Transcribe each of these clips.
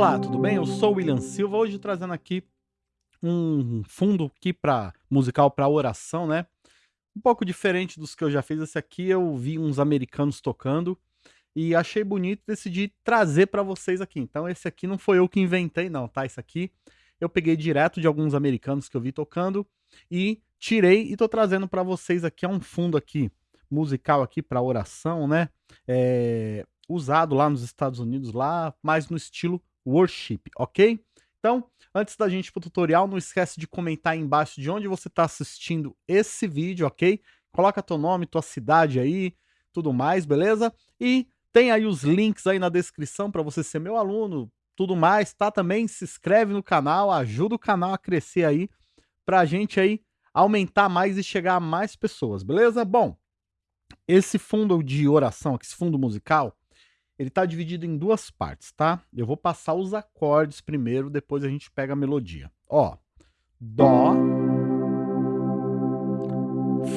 Olá, tudo bem? Eu sou o William Silva, hoje trazendo aqui um fundo aqui para musical para oração, né? Um pouco diferente dos que eu já fiz. Esse aqui eu vi uns americanos tocando e achei bonito, decidi trazer para vocês aqui. Então esse aqui não foi eu que inventei não, tá? Esse aqui eu peguei direto de alguns americanos que eu vi tocando e tirei e tô trazendo para vocês aqui. É um fundo aqui musical aqui para oração, né? É, usado lá nos Estados Unidos, lá mais no estilo worship, ok? Então, antes da gente ir pro tutorial, não esquece de comentar aí embaixo de onde você está assistindo esse vídeo, ok? Coloca teu nome, tua cidade aí, tudo mais, beleza? E tem aí os links aí na descrição para você ser meu aluno, tudo mais, tá? Também se inscreve no canal, ajuda o canal a crescer aí, pra gente aí aumentar mais e chegar a mais pessoas, beleza? Bom, esse fundo de oração, esse fundo musical, ele está dividido em duas partes, tá? Eu vou passar os acordes primeiro, depois a gente pega a melodia. Ó, Dó,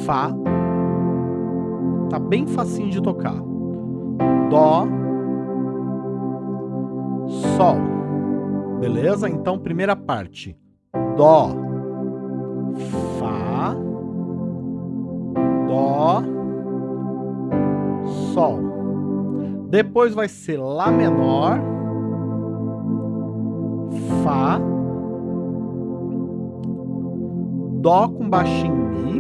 Fá, tá bem facinho de tocar. Dó, Sol, beleza? Então, primeira parte, Dó, Fá, Dó, Sol. Depois vai ser Lá menor, Fá, Dó com baixinho Mi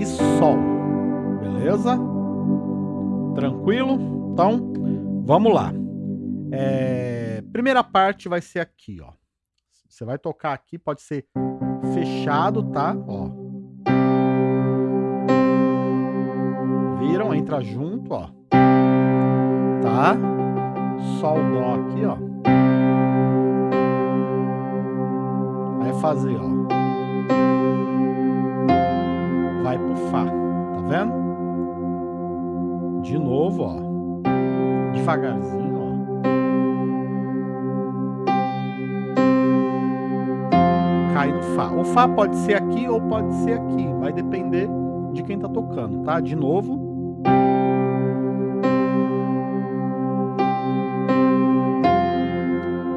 e Sol. Beleza? Tranquilo? Então, vamos lá. É, primeira parte vai ser aqui, ó. Você vai tocar aqui, pode ser fechado, tá? Ó. Viram? Entra junto, ó. Tá? Sol, Dó aqui, ó. Vai fazer, ó. Vai pro Fá. Tá vendo? De novo, ó. Devagarzinho. Cai no Fá. O Fá pode ser aqui ou pode ser aqui. Vai depender de quem tá tocando, tá? De novo.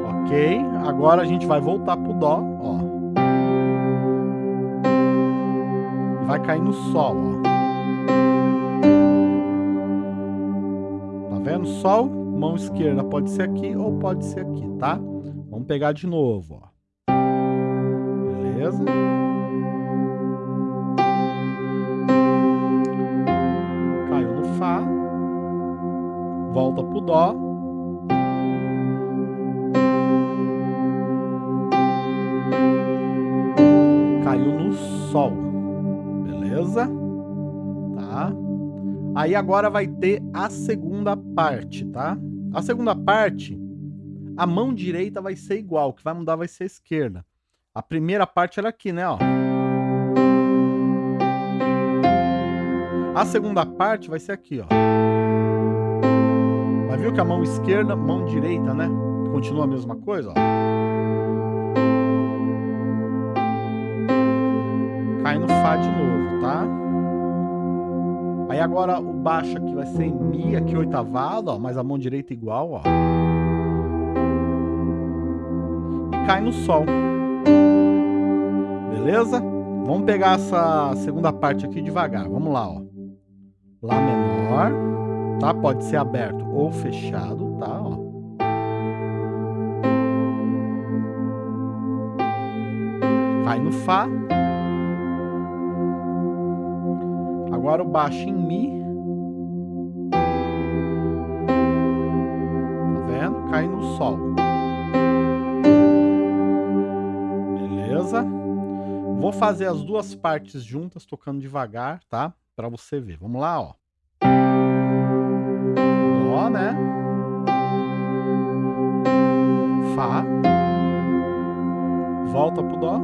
Ok, agora a gente vai voltar pro Dó, ó. Vai cair no Sol, ó. Tá vendo? Sol, mão esquerda pode ser aqui ou pode ser aqui, tá? Vamos pegar de novo, ó. Beleza? Volta pro Dó. Sol. Beleza? Tá? Aí agora vai ter a segunda parte, tá? A segunda parte, a mão direita vai ser igual, o que vai mudar vai ser a esquerda. A primeira parte era aqui, né, ó. A segunda parte vai ser aqui, ó. Viu que a mão esquerda, mão direita, né? Continua a mesma coisa, ó. cai no Fá de novo, tá? Aí agora o baixo aqui vai ser em Mi, aqui oitavado, ó, mas a mão direita igual, ó. E cai no Sol. Beleza? Vamos pegar essa segunda parte aqui devagar. Vamos lá, ó. Lá menor, tá? Pode ser aberto ou fechado, tá? Ó. Cai no Fá. Agora o baixo em Mi. Tá vendo? Cai no Sol. Beleza? Vou fazer as duas partes juntas, tocando devagar, tá? Pra você ver. Vamos lá, ó. Dó, né? Fá. Volta pro Dó.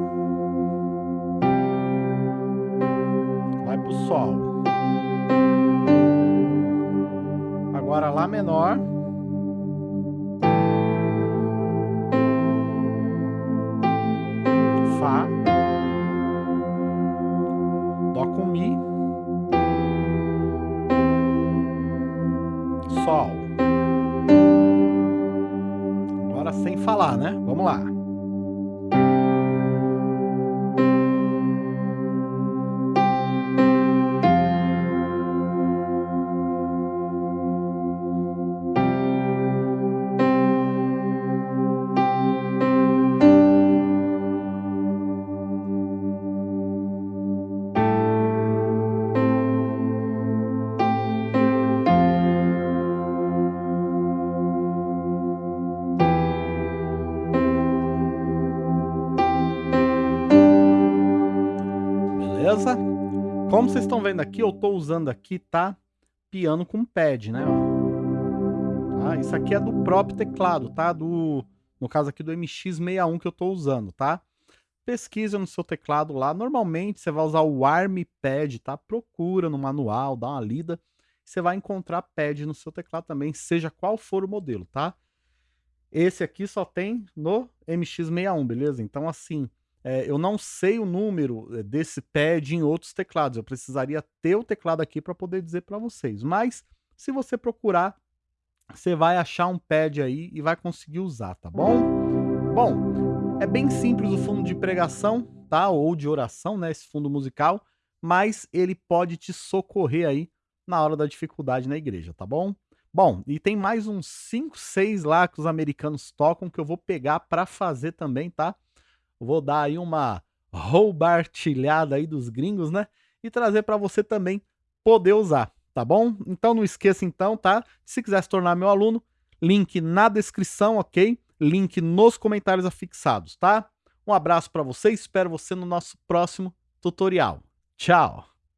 Vai pro Sol. Agora Lá menor. Fá. Falar, né? Vamos lá. Beleza? Como vocês estão vendo aqui, eu estou usando aqui, tá? Piano com pad, né? Tá? Isso aqui é do próprio teclado, tá? Do, no caso aqui do MX61 que eu estou usando, tá? Pesquisa no seu teclado lá. Normalmente você vai usar o ARM Pad, tá? Procura no manual, dá uma lida. Você vai encontrar pad no seu teclado também, seja qual for o modelo, tá? Esse aqui só tem no MX61, beleza? Então, assim, é, eu não sei o número eh, desse pad em outros teclados. Eu precisaria ter o teclado aqui para poder dizer para vocês. Mas se você procurar, você vai achar um pad aí e vai conseguir usar, tá bom? Bom, é bem simples o fundo de pregação, tá? Ou de oração, né? Esse fundo musical, mas ele pode te socorrer aí na hora da dificuldade na igreja, tá bom? Bom, e tem mais uns 5, 6 lá que os americanos tocam que eu vou pegar para fazer também, tá? Vou dar aí uma roubartilhada aí dos gringos, né? E trazer para você também poder usar, tá bom? Então não esqueça então, tá? Se quiser se tornar meu aluno, link na descrição, ok? Link nos comentários afixados, tá? Um abraço para você, espero você no nosso próximo tutorial. Tchau!